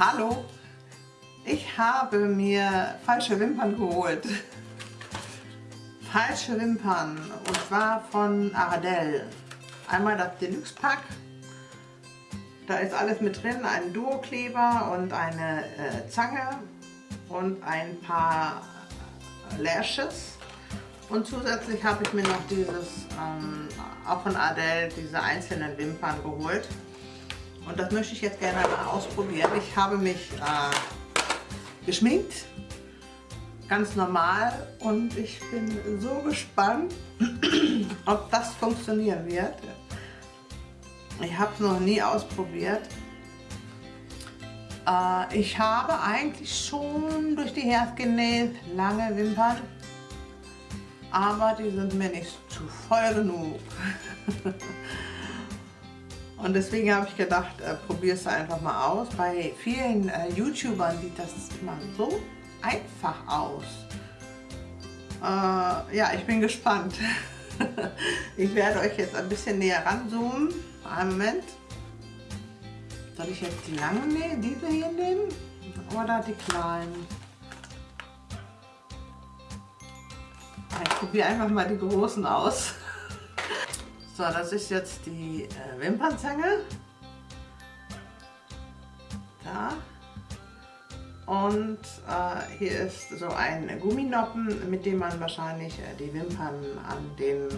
Hallo, ich habe mir falsche Wimpern geholt. Falsche Wimpern und zwar von Ardell. Einmal das Deluxe Pack. Da ist alles mit drin, ein Duo-Kleber und eine äh, Zange und ein paar Lashes. Und zusätzlich habe ich mir noch dieses, ähm, auch von Ardell, diese einzelnen Wimpern geholt. Und das möchte ich jetzt gerne mal ausprobieren. Ich habe mich äh, geschminkt, ganz normal. Und ich bin so gespannt, ob das funktionieren wird. Ich habe es noch nie ausprobiert. Äh, ich habe eigentlich schon durch die Herz genäht lange Wimpern. Aber die sind mir nicht zu voll genug. Und deswegen habe ich gedacht, äh, probier es einfach mal aus. Bei vielen äh, YouTubern sieht das immer so einfach aus. Äh, ja, ich bin gespannt. ich werde euch jetzt ein bisschen näher ranzoomen. Einen Moment. Soll ich jetzt die langen nehmen, diese hier nehmen? Oder die kleinen? Ich probiere einfach mal die großen aus. So, das ist jetzt die äh, Wimpernzange. Da. Und äh, hier ist so ein Gumminoppen, mit dem man wahrscheinlich äh, die Wimpern an den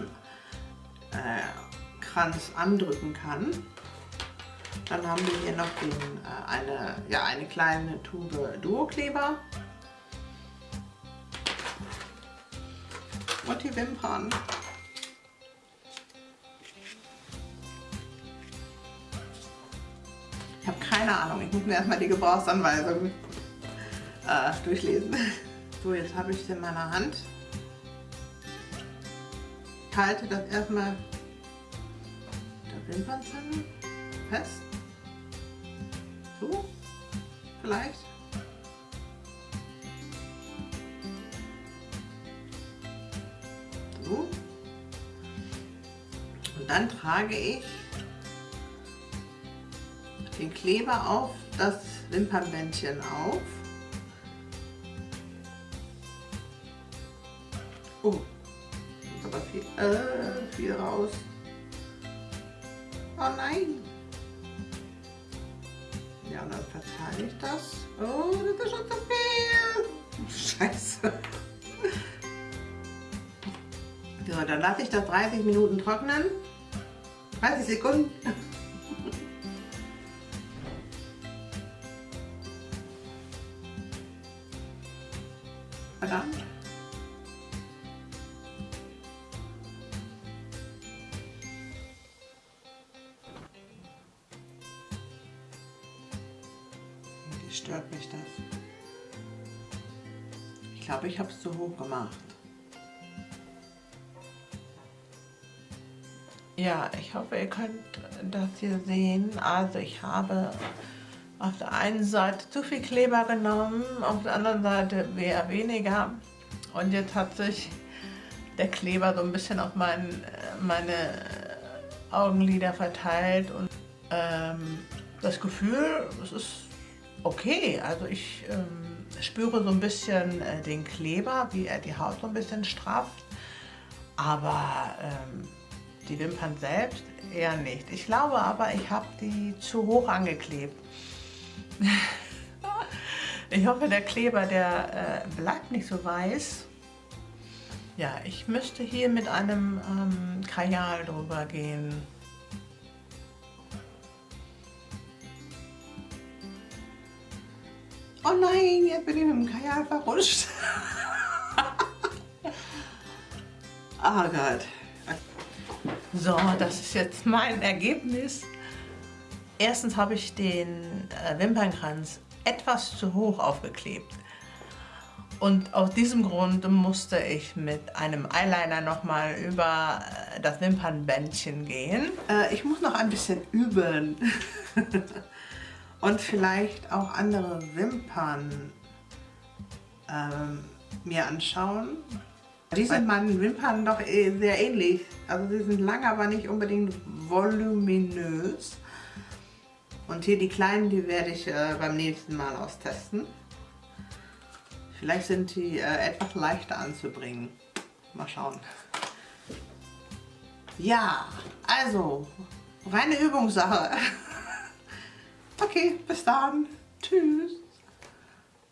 äh, Kranz andrücken kann. Dann haben wir hier noch den, äh, eine, ja, eine kleine Tube Duo-Kleber. Und die Wimpern. Keine Ahnung, ich muss mir erstmal die Gebrauchsanweisung äh, durchlesen. So, jetzt habe ich es in meiner Hand. Ich halte das erstmal der Wimpernzange fest. So, vielleicht. So. Und dann trage ich den Kleber auf das Wimpernbändchen auf. Oh, ist aber viel, äh, viel raus. Oh nein! Ja, dann verteile ich das. Oh, das ist schon zu viel! Scheiße! So, dann lasse ich das 30 Minuten trocknen. 30 Sekunden. Verdammt. Wie stört mich das? Ich glaube, ich habe es zu hoch gemacht. Ja, ich hoffe, ihr könnt das hier sehen. Also ich habe auf der einen Seite zu viel Kleber genommen, auf der anderen Seite eher weniger. Und jetzt hat sich der Kleber so ein bisschen auf mein, meine Augenlider verteilt und ähm, das Gefühl, es ist okay. Also ich ähm, spüre so ein bisschen äh, den Kleber, wie er die Haut so ein bisschen strafft, aber ähm, die Wimpern selbst eher nicht. Ich glaube aber, ich habe die zu hoch angeklebt. ich hoffe, der Kleber, der äh, bleibt nicht so weiß. Ja, ich müsste hier mit einem ähm, Kajal drüber gehen. Oh nein, jetzt bin ich mit dem Kajal verrutscht. oh Gott. So, das ist jetzt mein Ergebnis. Erstens habe ich den äh, Wimpernkranz etwas zu hoch aufgeklebt. Und aus diesem Grund musste ich mit einem Eyeliner nochmal über äh, das Wimpernbändchen gehen. Äh, ich muss noch ein bisschen üben. Und vielleicht auch andere Wimpern ähm, mir anschauen. Die sind meinen Wimpern doch eh sehr ähnlich. Also sie sind lang, aber nicht unbedingt voluminös. Und hier die kleinen, die werde ich äh, beim nächsten Mal austesten. Vielleicht sind die äh, etwas leichter anzubringen. Mal schauen. Ja, also, reine Übungssache. Okay, bis dann. Tschüss.